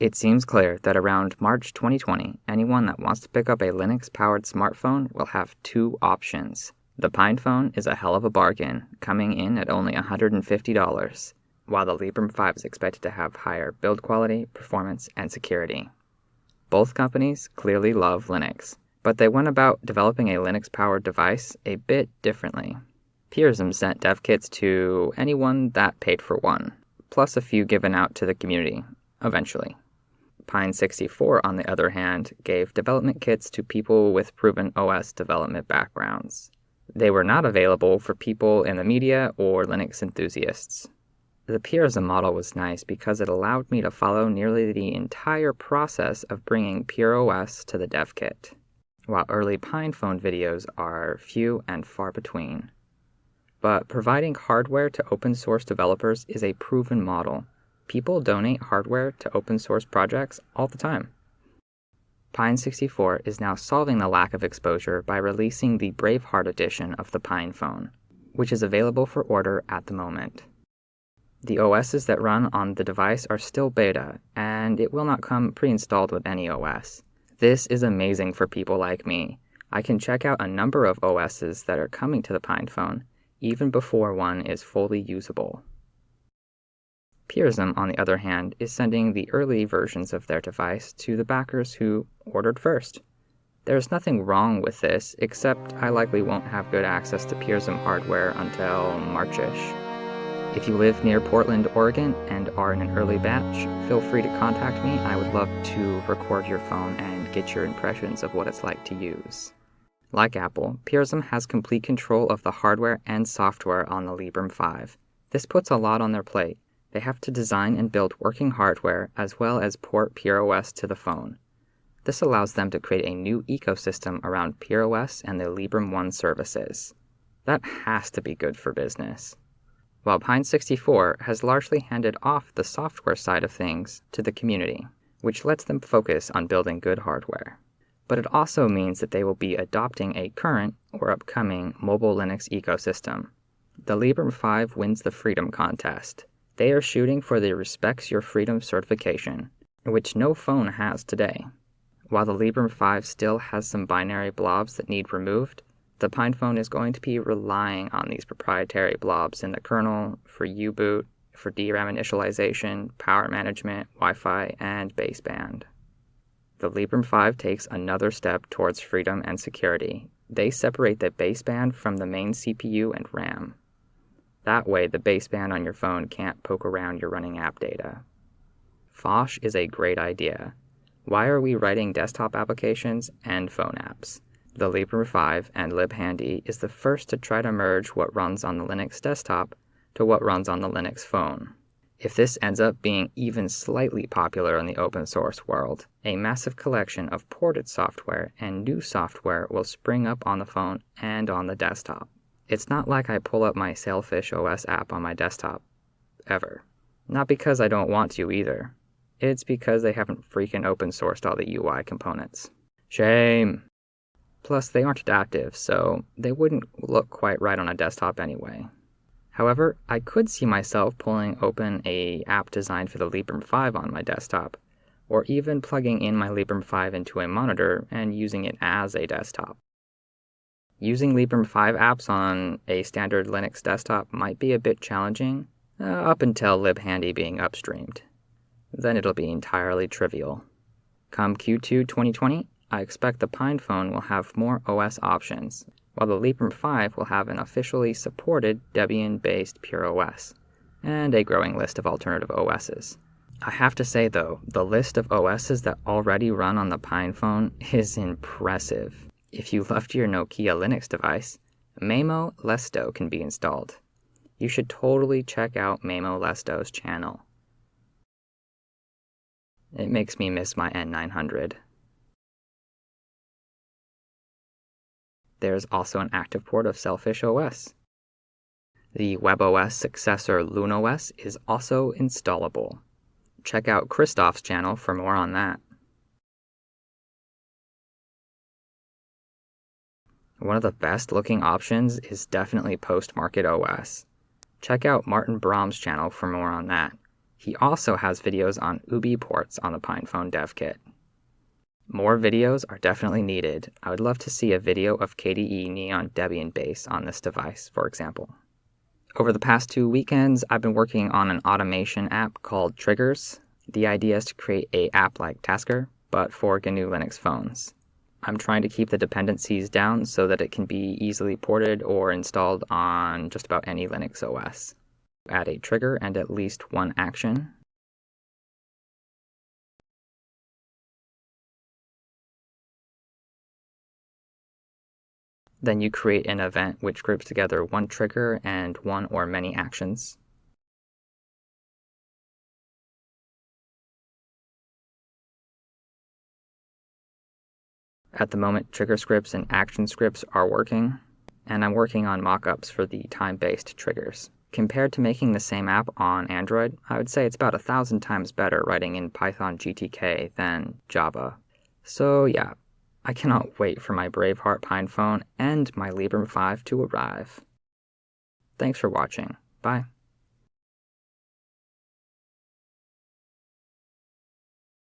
It seems clear that around March 2020, anyone that wants to pick up a Linux powered smartphone will have two options. The PinePhone is a hell of a bargain, coming in at only $150, while the Librem 5 is expected to have higher build quality, performance, and security. Both companies clearly love Linux, but they went about developing a Linux powered device a bit differently. Purism sent dev kits to anyone that paid for one, plus a few given out to the community, eventually. Pine 64, on the other hand, gave development kits to people with proven OS development backgrounds. They were not available for people in the media or Linux enthusiasts. The Purism model was nice because it allowed me to follow nearly the entire process of bringing Pure OS to the dev kit, while early PinePhone videos are few and far between. But providing hardware to open source developers is a proven model People donate hardware to open source projects all the time. Pine 64 is now solving the lack of exposure by releasing the Braveheart edition of the Pine phone, which is available for order at the moment. The OSs that run on the device are still beta, and it will not come pre-installed with any OS. This is amazing for people like me. I can check out a number of OSs that are coming to the Pine phone, even before one is fully usable. Purism, on the other hand, is sending the early versions of their device to the backers who ordered first. There's nothing wrong with this, except I likely won't have good access to Purism hardware until Marchish. If you live near Portland, Oregon, and are in an early batch, feel free to contact me. I would love to record your phone and get your impressions of what it's like to use. Like Apple, Purism has complete control of the hardware and software on the Librem 5. This puts a lot on their plate, they have to design and build working hardware as well as port PureOS to the phone. This allows them to create a new ecosystem around PureOS and the Librem One services. That has to be good for business. While Pine64 has largely handed off the software side of things to the community, which lets them focus on building good hardware. But it also means that they will be adopting a current or upcoming mobile Linux ecosystem. The Librem 5 wins the Freedom Contest, they are shooting for the Respects Your Freedom certification, which no phone has today. While the Librem 5 still has some binary blobs that need removed, the PinePhone is going to be relying on these proprietary blobs in the kernel for U-boot, for DRAM initialization, power management, Wi-Fi, and baseband. The Librem 5 takes another step towards freedom and security. They separate the baseband from the main CPU and RAM. That way, the baseband on your phone can't poke around your running app data. Phosh is a great idea. Why are we writing desktop applications and phone apps? The Librem 5 and libhandy is the first to try to merge what runs on the Linux desktop to what runs on the Linux phone. If this ends up being even slightly popular in the open source world, a massive collection of ported software and new software will spring up on the phone and on the desktop. It's not like I pull up my Sailfish OS app on my desktop. Ever. Not because I don't want to either. It's because they haven't freaking open sourced all the UI components. Shame! Plus, they aren't adaptive, so they wouldn't look quite right on a desktop anyway. However, I could see myself pulling open a app designed for the Librem 5 on my desktop, or even plugging in my Librem 5 into a monitor and using it as a desktop. Using Librem 5 apps on a standard Linux desktop might be a bit challenging, uh, up until libhandy being upstreamed. Then it'll be entirely trivial. Come Q2 2020, I expect the PinePhone will have more OS options, while the Librem 5 will have an officially supported Debian-based Pure OS, and a growing list of alternative OSs. I have to say though, the list of OSs that already run on the PinePhone is impressive. If you loved your Nokia Linux device, Maemo Leste can be installed. You should totally check out Maemo Leste's channel. It makes me miss my N900. There's also an active port of Sailfish OS. The WebOS successor LuneOS is also installable. Check out Christoph's channel for more on that. One of the best looking options is definitely Post-Market OS. Check out Martijn Braam's channel for more on that. He also has videos on UBports on the PinePhone dev kit. More videos are definitely needed. I would love to see a video of KDE Neon Debian base on this device, for example. Over the past two weekends, I've been working on an automation app called Triggers. The idea is to create a app like Tasker, but for GNU Linux phones. I'm trying to keep the dependencies down so that it can be easily ported or installed on just about any Linux OS. Add a trigger and at least one action, Then you create an event which groups together one trigger and one or many actions. At the moment, trigger scripts and action scripts are working, and I'm working on mockups for the time-based triggers. Compared to making the same app on Android, I would say it's about a thousand times better writing in Python GTK than Java. So yeah, I cannot wait for my Braveheart PinePhone and my Librem 5 to arrive. Thanks for watching. Bye.